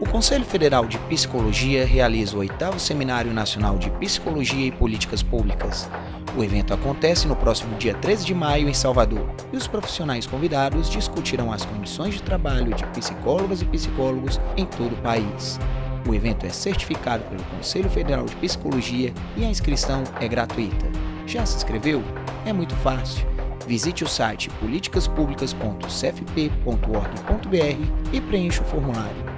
O Conselho Federal de Psicologia realiza o oitavo Seminário Nacional de Psicologia e Políticas Públicas. O evento acontece no próximo dia 13 de maio em Salvador e os profissionais convidados discutirão as condições de trabalho de psicólogas e psicólogos em todo o país. O evento é certificado pelo Conselho Federal de Psicologia e a inscrição é gratuita. Já se inscreveu? É muito fácil. Visite o site politicaspublicas.cfp.org.br e preencha o formulário.